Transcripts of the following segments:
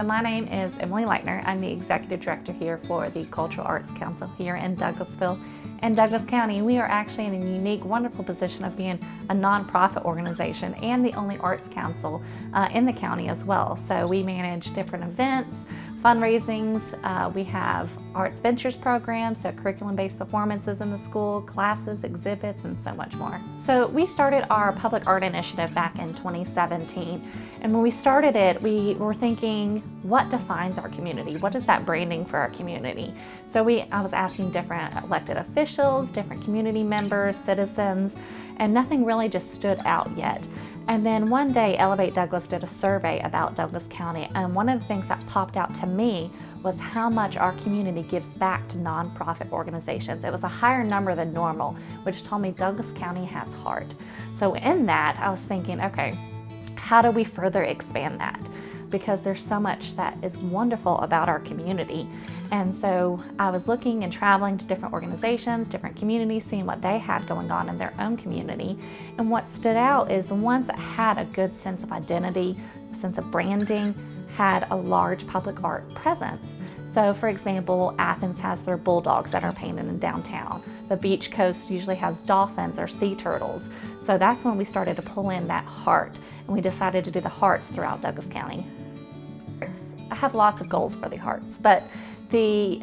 So my name is Emily Leitner. I'm the Executive Director here for the Cultural Arts Council here in Douglasville and Douglas County. We are actually in a unique, wonderful position of being a nonprofit organization and the only arts council uh, in the county as well. So we manage different events, fundraisings. Uh, we have Arts Ventures programs, so curriculum-based performances in the school, classes, exhibits, and so much more. So we started our public art initiative back in 2017. And when we started it, we were thinking, what defines our community? What is that branding for our community? So we, I was asking different elected officials, different community members, citizens, and nothing really just stood out yet. And then one day, Elevate Douglas did a survey about Douglas County, and one of the things that popped out to me was how much our community gives back to nonprofit organizations. It was a higher number than normal, which told me Douglas County has heart. So in that, I was thinking, okay, how do we further expand that? Because there's so much that is wonderful about our community. And so I was looking and traveling to different organizations, different communities, seeing what they had going on in their own community. And what stood out is the ones that had a good sense of identity, a sense of branding, had a large public art presence. So for example, Athens has their bulldogs that are painted in downtown. The beach coast usually has dolphins or sea turtles. So that's when we started to pull in that heart and we decided to do the hearts throughout Douglas County. I have lots of goals for the hearts, but the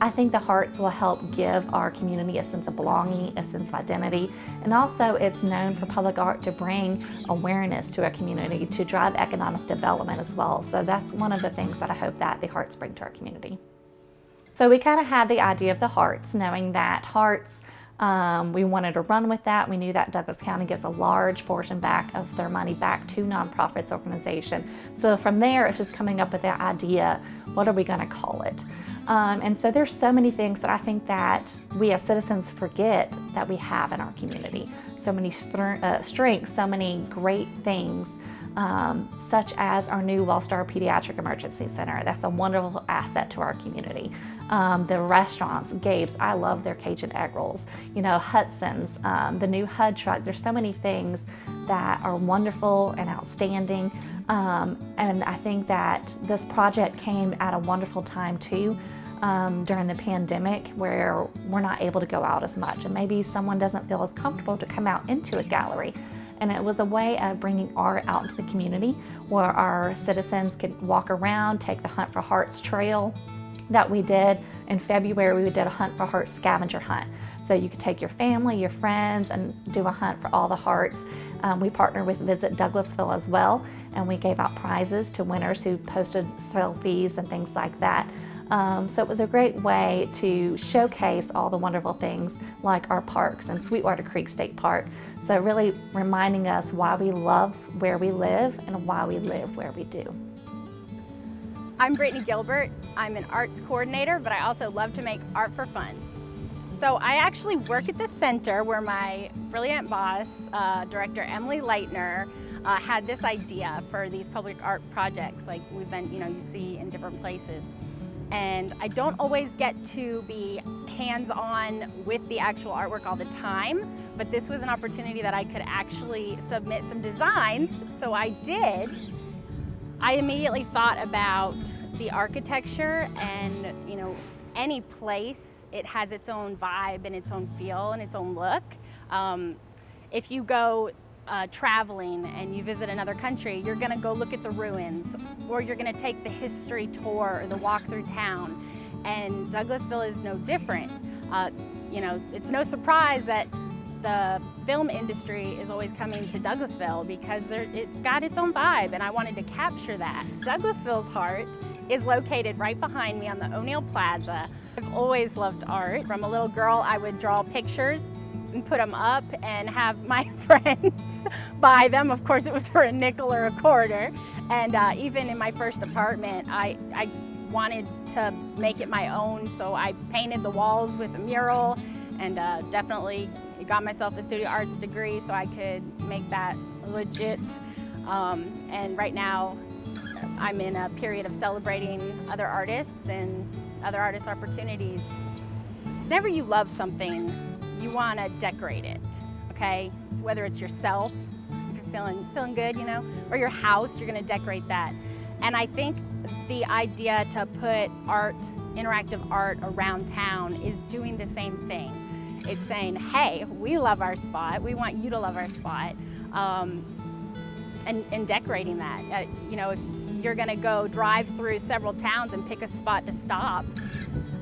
I think the hearts will help give our community a sense of belonging, a sense of identity, and also it's known for public art to bring awareness to a community, to drive economic development as well. So that's one of the things that I hope that the hearts bring to our community. So we kind of had the idea of the hearts, knowing that hearts um, we wanted to run with that. We knew that Douglas County gives a large portion back of their money back to nonprofits organization. So from there, it's just coming up with the idea, what are we gonna call it? Um, and so there's so many things that I think that we as citizens forget that we have in our community. So many uh, strengths, so many great things um, such as our new Wellstar Pediatric Emergency Center. That's a wonderful asset to our community. Um, the restaurants, Gabe's, I love their Cajun egg rolls. You know, Hudson's, um, the new HUD truck. There's so many things that are wonderful and outstanding. Um, and I think that this project came at a wonderful time too. Um, during the pandemic where we're not able to go out as much and maybe someone doesn't feel as comfortable to come out into a gallery and it was a way of bringing art out into the community where our citizens could walk around, take the Hunt for Hearts trail that we did. In February, we did a Hunt for Hearts scavenger hunt. So you could take your family, your friends, and do a hunt for all the hearts. Um, we partnered with Visit Douglasville as well, and we gave out prizes to winners who posted selfies and things like that. Um, so it was a great way to showcase all the wonderful things like our parks and Sweetwater Creek State Park. So really reminding us why we love where we live and why we live where we do. I'm Brittany Gilbert. I'm an arts coordinator, but I also love to make art for fun. So I actually work at the center where my brilliant boss, uh, director Emily Leitner, uh, had this idea for these public art projects like we've been, you know, you see in different places and I don't always get to be hands-on with the actual artwork all the time, but this was an opportunity that I could actually submit some designs, so I did. I immediately thought about the architecture and, you know, any place, it has its own vibe and its own feel and its own look. Um, if you go uh, traveling and you visit another country, you're gonna go look at the ruins or you're gonna take the history tour or the walk through town. And Douglasville is no different. Uh, you know, it's no surprise that the film industry is always coming to Douglasville because it's got its own vibe and I wanted to capture that. Douglasville's heart is located right behind me on the O'Neal Plaza. I've always loved art. From a little girl, I would draw pictures and put them up and have my friends buy them. Of course, it was for a nickel or a quarter. And uh, even in my first apartment, I, I wanted to make it my own, so I painted the walls with a mural and uh, definitely got myself a studio arts degree so I could make that legit. Um, and right now, I'm in a period of celebrating other artists and other artist opportunities. Whenever you love something, you want to decorate it, okay? So whether it's yourself, if you're feeling, feeling good, you know, or your house, you're going to decorate that. And I think the idea to put art, interactive art around town is doing the same thing. It's saying, hey, we love our spot, we want you to love our spot, um, and, and, decorating that. Uh, you know, if you're gonna go drive through several towns and pick a spot to stop,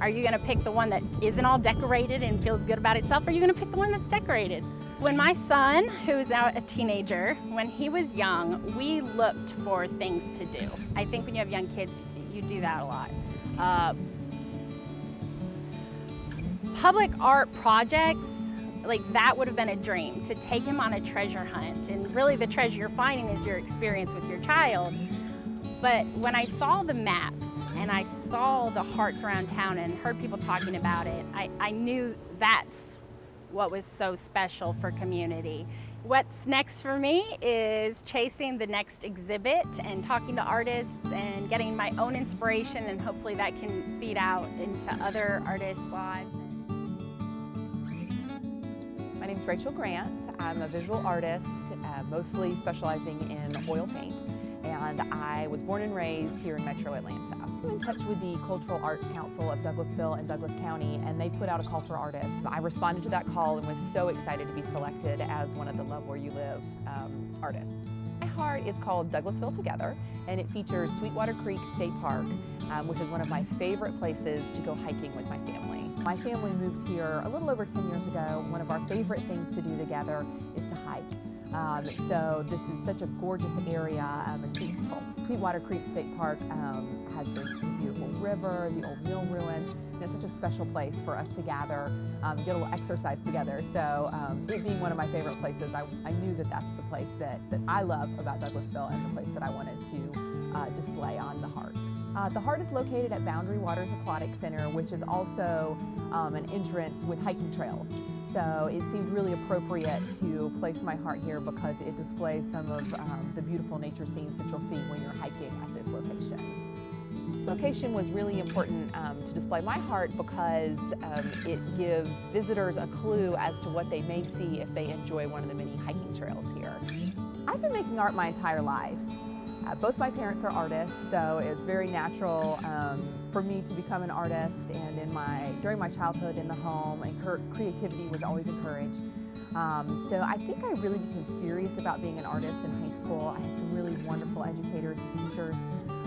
are you gonna pick the one that isn't all decorated and feels good about itself, or are you gonna pick the one that's decorated? When my son, who's now a teenager, when he was young, we looked for things to do. I think when you have young kids, you do that a lot. Uh, public art projects, like that would have been a dream, to take him on a treasure hunt. And really the treasure you're finding is your experience with your child. But when I saw the maps and I saw the hearts around town and heard people talking about it, I, I knew that's what was so special for community. What's next for me is chasing the next exhibit and talking to artists and getting my own inspiration and hopefully that can feed out into other artists' lives. My name is Rachel Grant. I'm a visual artist, uh, mostly specializing in oil paint and I was born and raised here in Metro Atlanta. I'm in touch with the Cultural Arts Council of Douglasville and Douglas County and they put out a call for artists. I responded to that call and was so excited to be selected as one of the Love Where You Live um, artists. My heart is called Douglasville Together and it features Sweetwater Creek State Park, um, which is one of my favorite places to go hiking with my family. My family moved here a little over 10 years ago. One of our favorite things to do together is to hike. Um, so this is such a gorgeous area. Um, Sweet, Sweetwater Creek State Park um, has the beautiful river, the old mill ruin. And it's such a special place for us to gather, um, get a little exercise together. So um, it being one of my favorite places, I, I, knew that that's the place that, that I love about Douglasville and the place that I wanted to uh, display on the Heart. Uh, the Heart is located at Boundary Waters Aquatic Center, which is also um, an entrance with hiking trails. So it seemed really appropriate to place my heart here because it displays some of um, the beautiful nature scenes that you'll see when you're hiking at this location. Location was really important um, to display my heart because um, it gives visitors a clue as to what they may see if they enjoy one of the many hiking trails here. I've been making art my entire life. Uh, both my parents are artists, so it's very natural um, for me to become an artist. And in my during my childhood in the home, and creativity was always encouraged. Um, so I think I really became serious about being an artist in high school. I had some really wonderful educators and teachers.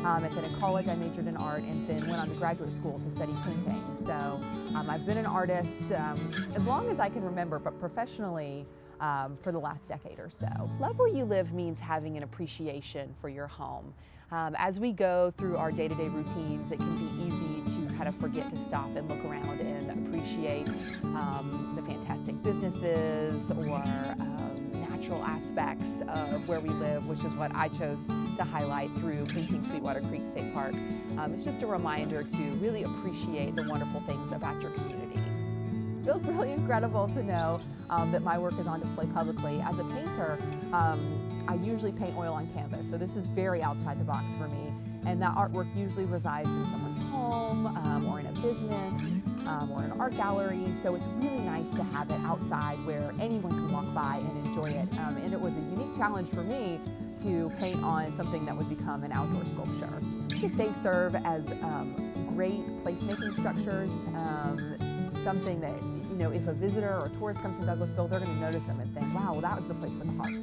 Um, and then in college I majored in art and then went on to graduate school to study painting. So um, I've been an artist um, as long as I can remember, but professionally um, for the last decade or so. Love Where You Live means having an appreciation for your home. Um, as we go through our day-to-day -day routines, it can be easy to kind of forget to stop and look around and appreciate um, the fantastic businesses or um, natural aspects of where we live, which is what I chose to highlight through painting Sweetwater Creek State Park. Um, it's just a reminder to really appreciate the wonderful things about your community. It feels really incredible to know um, that my work is on display publicly. As a painter, um, I usually paint oil on canvas, so this is very outside the box for me. And that artwork usually resides in someone's home um, or in a business um, or an art gallery. So it's really nice to have it outside where anyone can walk by and enjoy it. Um, and it was a unique challenge for me to paint on something that would become an outdoor sculpture. They serve as um, great placemaking structures, something that you know, if a visitor or a tourist comes to Douglasville, they're going to notice them and think, wow, well, that was the place for the hearts.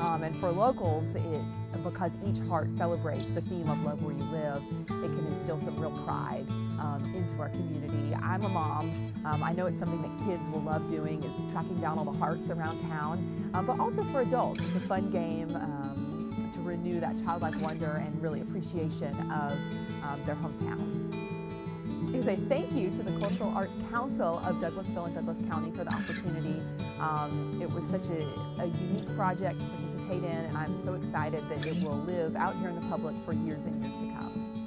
Um, and for locals, it, because each heart celebrates the theme of love where you live, it can instill some real pride um, into our community. I'm a mom. Um, I know it's something that kids will love doing is tracking down all the hearts around town, um, but also for adults. It's a fun game um, to renew that childlike wonder and really appreciation of um, their hometown is a thank you to the Cultural Arts Council of Douglasville and Douglas County for the opportunity. Um, it was such a, a, unique project to participate in and I'm so excited that it will live out here in the public for years and years to come.